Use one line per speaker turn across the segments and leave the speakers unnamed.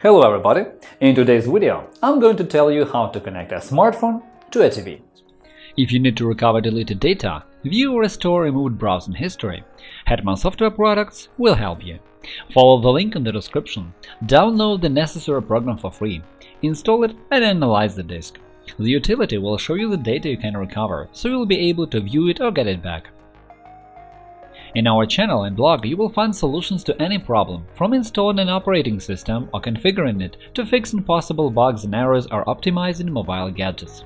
Hello everybody! In today's video, I'm going to tell you how to connect a smartphone to a TV. If you need to recover deleted data, view or restore removed browsing history, Hetman Software Products will help you. Follow the link in the description, download the necessary program for free, install it and analyze the disk. The utility will show you the data you can recover, so you'll be able to view it or get it back. In our channel and blog you will find solutions to any problem, from installing an operating system or configuring it to fixing possible bugs and errors or optimizing mobile gadgets.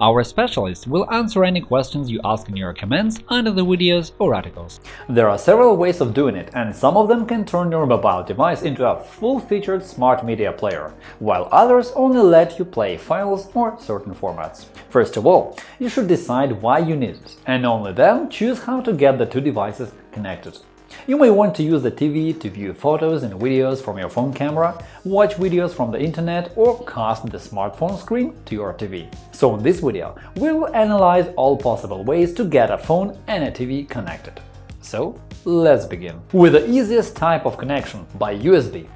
Our specialists will answer any questions you ask in your comments under the videos or articles. There are several ways of doing it, and some of them can turn your mobile device into a full-featured smart media player, while others only let you play files or certain formats. First of all, you should decide why you need it, and only then choose how to get the two devices connected. You may want to use the TV to view photos and videos from your phone camera, watch videos from the internet or cast the smartphone screen to your TV. So in this video, we will analyze all possible ways to get a phone and a TV connected. So let's begin. With the easiest type of connection – by USB.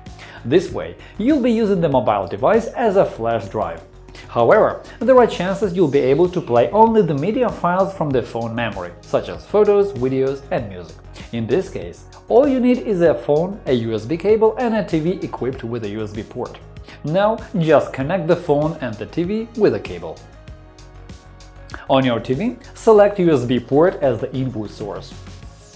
This way, you'll be using the mobile device as a flash drive. However, there are chances you'll be able to play only the media files from the phone memory, such as photos, videos and music. In this case, all you need is a phone, a USB cable and a TV equipped with a USB port. Now just connect the phone and the TV with a cable. On your TV, select USB port as the input source.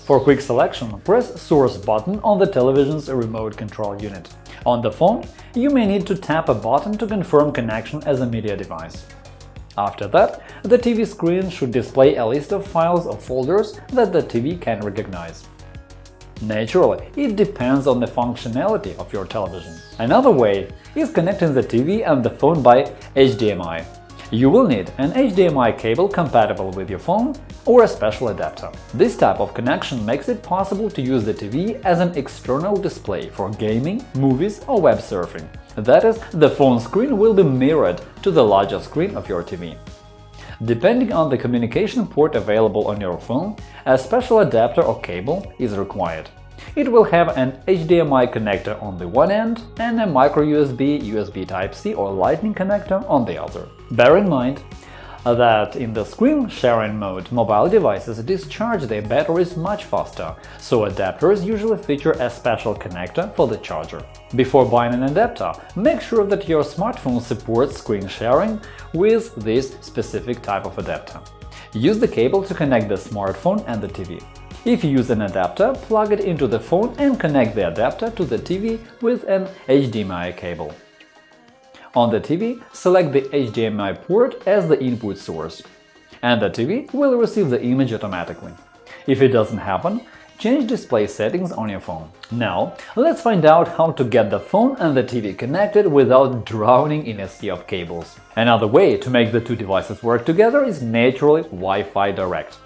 For quick selection, press Source button on the television's remote control unit. On the phone, you may need to tap a button to confirm connection as a media device. After that, the TV screen should display a list of files or folders that the TV can recognize. Naturally, it depends on the functionality of your television. Another way is connecting the TV and the phone by HDMI. You will need an HDMI cable compatible with your phone or a special adapter. This type of connection makes it possible to use the TV as an external display for gaming, movies or web surfing. That is, the phone screen will be mirrored to the larger screen of your TV. Depending on the communication port available on your phone, a special adapter or cable is required. It will have an HDMI connector on the one end and a microUSB, USB Type-C or Lightning connector on the other. Bear in mind that in the screen sharing mode mobile devices discharge their batteries much faster, so adapters usually feature a special connector for the charger. Before buying an adapter, make sure that your smartphone supports screen sharing with this specific type of adapter. Use the cable to connect the smartphone and the TV. If you use an adapter, plug it into the phone and connect the adapter to the TV with an HDMI cable. On the TV, select the HDMI port as the input source, and the TV will receive the image automatically. If it doesn't happen, change display settings on your phone. Now, let's find out how to get the phone and the TV connected without drowning in a sea of cables. Another way to make the two devices work together is naturally Wi-Fi Direct.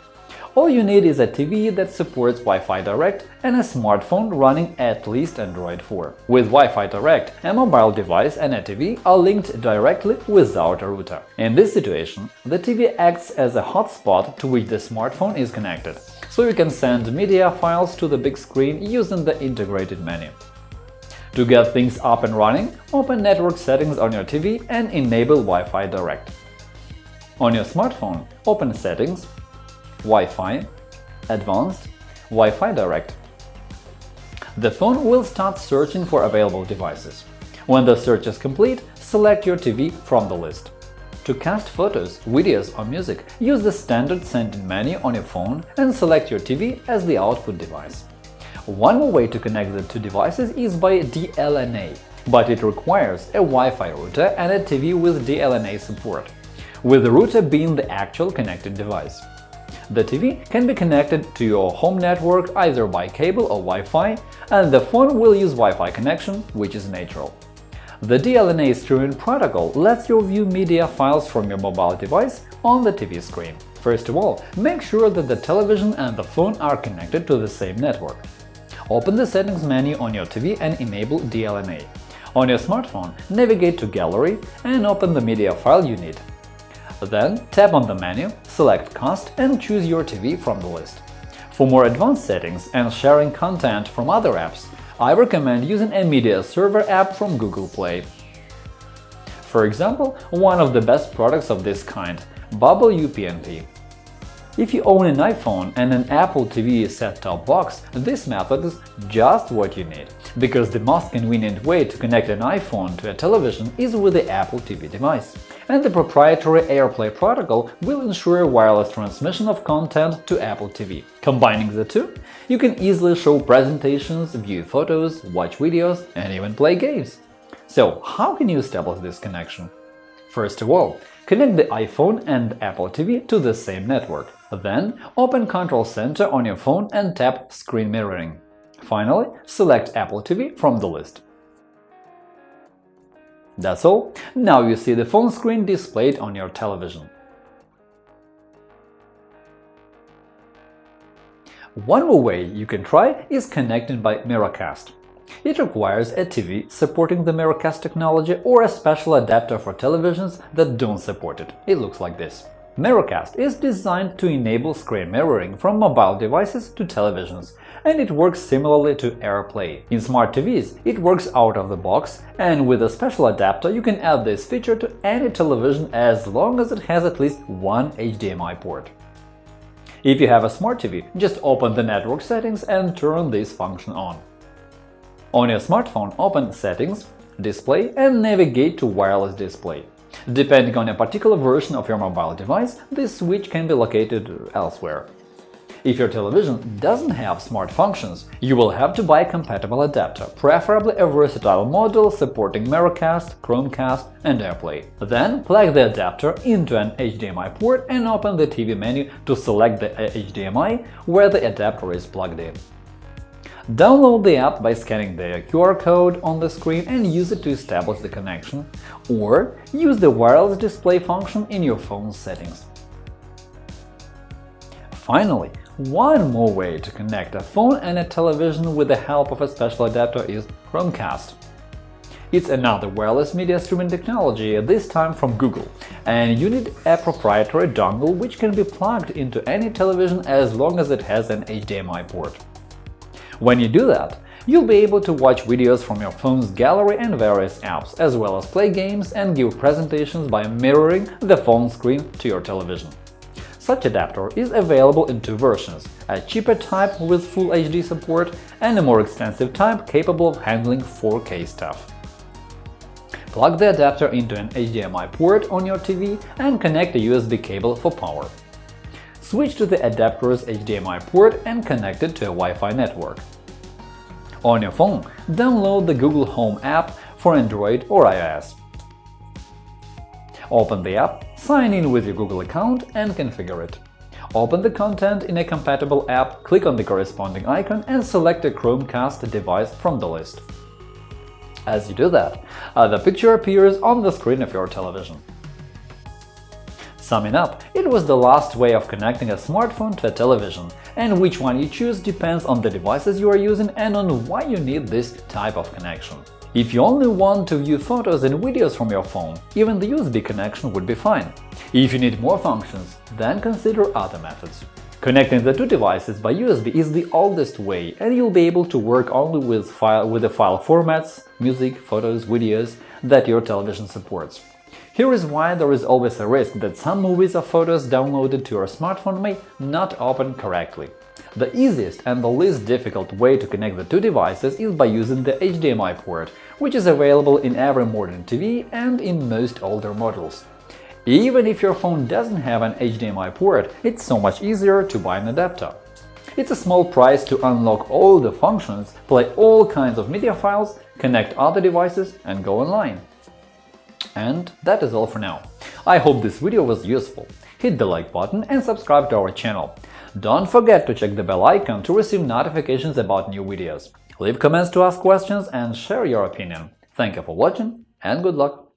All you need is a TV that supports Wi-Fi Direct and a smartphone running at least Android 4. With Wi-Fi Direct, a mobile device and a TV are linked directly without a router. In this situation, the TV acts as a hotspot to which the smartphone is connected, so you can send media files to the big screen using the integrated menu. To get things up and running, open Network settings on your TV and enable Wi-Fi Direct. On your smartphone, open Settings, Wi-Fi, Advanced, Wi-Fi Direct. The phone will start searching for available devices. When the search is complete, select your TV from the list. To cast photos, videos or music, use the standard sending menu on your phone and select your TV as the output device. One more way to connect the two devices is by DLNA, but it requires a Wi-Fi router and a TV with DLNA support, with the router being the actual connected device. The TV can be connected to your home network either by cable or Wi-Fi, and the phone will use Wi-Fi connection, which is natural. The DLNA streaming protocol lets you view media files from your mobile device on the TV screen. First of all, make sure that the television and the phone are connected to the same network. Open the Settings menu on your TV and enable DLNA. On your smartphone, navigate to Gallery and open the media file you need. Then tap on the menu, select Cast and choose your TV from the list. For more advanced settings and sharing content from other apps, I recommend using a media server app from Google Play. For example, one of the best products of this kind – Bubble UPnP. If you own an iPhone and an Apple TV set-top box, this method is just what you need, because the most convenient way to connect an iPhone to a television is with the Apple TV device, and the proprietary AirPlay protocol will ensure wireless transmission of content to Apple TV. Combining the two, you can easily show presentations, view photos, watch videos, and even play games. So, how can you establish this connection? First of all, connect the iPhone and Apple TV to the same network. Then open Control Center on your phone and tap Screen Mirroring. Finally, select Apple TV from the list. That's all. Now you see the phone screen displayed on your television. One more way you can try is connecting by Miracast. It requires a TV supporting the Miracast technology or a special adapter for televisions that don't support it. It looks like this. Miracast is designed to enable screen mirroring from mobile devices to televisions, and it works similarly to AirPlay. In smart TVs, it works out of the box, and with a special adapter you can add this feature to any television as long as it has at least one HDMI port. If you have a smart TV, just open the network settings and turn this function on. On your smartphone, open Settings, Display and navigate to Wireless Display. Depending on a particular version of your mobile device, this switch can be located elsewhere. If your television doesn't have smart functions, you will have to buy a compatible adapter, preferably a versatile model supporting Miracast, Chromecast, and AirPlay. Then plug the adapter into an HDMI port and open the TV menu to select the HDMI where the adapter is plugged in. Download the app by scanning the QR code on the screen and use it to establish the connection, or use the wireless display function in your phone's settings. Finally, one more way to connect a phone and a television with the help of a special adapter is Chromecast. It's another wireless media streaming technology, this time from Google, and you need a proprietary dongle which can be plugged into any television as long as it has an HDMI port. When you do that, you'll be able to watch videos from your phone's gallery and various apps, as well as play games and give presentations by mirroring the phone screen to your television. Such adapter is available in two versions – a cheaper type with Full HD support and a more extensive type capable of handling 4K stuff. Plug the adapter into an HDMI port on your TV and connect a USB cable for power. Switch to the adapter's HDMI port and connect it to a Wi-Fi network. On your phone, download the Google Home app for Android or iOS. Open the app, sign in with your Google account and configure it. Open the content in a compatible app, click on the corresponding icon and select a Chromecast device from the list. As you do that, the picture appears on the screen of your television. Summing up, it was the last way of connecting a smartphone to a television, and which one you choose depends on the devices you are using and on why you need this type of connection. If you only want to view photos and videos from your phone, even the USB connection would be fine. If you need more functions, then consider other methods. Connecting the two devices by USB is the oldest way, and you'll be able to work only with, file, with the file formats, music, photos, videos that your television supports. Here is why there is always a risk that some movies or photos downloaded to your smartphone may not open correctly. The easiest and the least difficult way to connect the two devices is by using the HDMI port, which is available in every modern TV and in most older models. Even if your phone doesn't have an HDMI port, it's so much easier to buy an adapter. It's a small price to unlock all the functions, play all kinds of media files, connect other devices and go online. And that is all for now. I hope this video was useful. Hit the like button and subscribe to our channel. Don't forget to check the bell icon to receive notifications about new videos. Leave comments to ask questions and share your opinion. Thank you for watching and good luck!